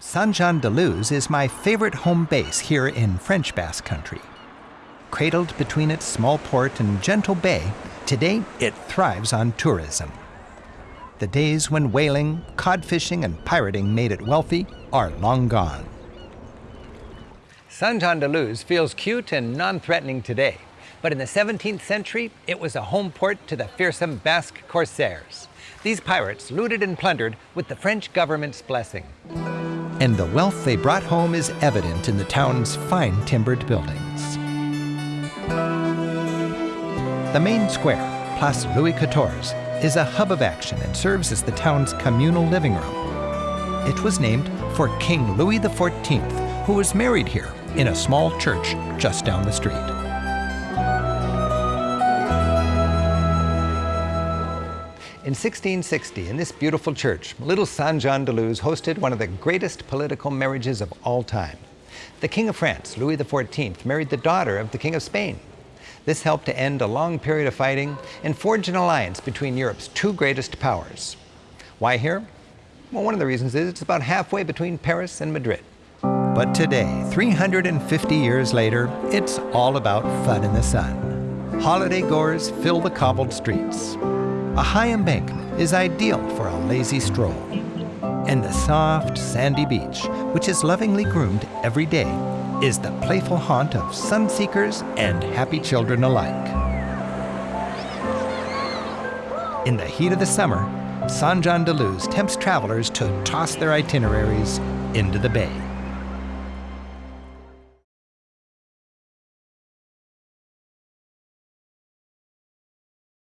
Saint-Jean-de-Luz is my favorite home base here in French Basque Country. Cradled between its small port and gentle bay, today it thrives on tourism. The days when whaling, cod fishing, and pirating made it wealthy are long gone. Saint-Jean-de-Luz feels cute and non-threatening today, but in the 17th century, it was a home port to the fearsome Basque corsairs. These pirates looted and plundered with the French government's blessing and the wealth they brought home is evident in the town's fine timbered buildings. The main square, Place Louis XIV, is a hub of action and serves as the town's communal living room. It was named for King Louis XIV, who was married here in a small church just down the street. In 1660, in this beautiful church, little Saint-Jean-de-Luz hosted one of the greatest political marriages of all time. The King of France, Louis XIV, married the daughter of the King of Spain. This helped to end a long period of fighting and forge an alliance between Europe's two greatest powers. Why here? Well, one of the reasons is it's about halfway between Paris and Madrid. But today, 350 years later, it's all about fun in the sun. Holiday goers fill the cobbled streets. A high embankment is ideal for a lazy stroll. And the soft, sandy beach, which is lovingly groomed every day, is the playful haunt of sunseekers and happy children alike. In the heat of the summer, Saint-Jean-de-Luz tempts travelers to toss their itineraries into the bay.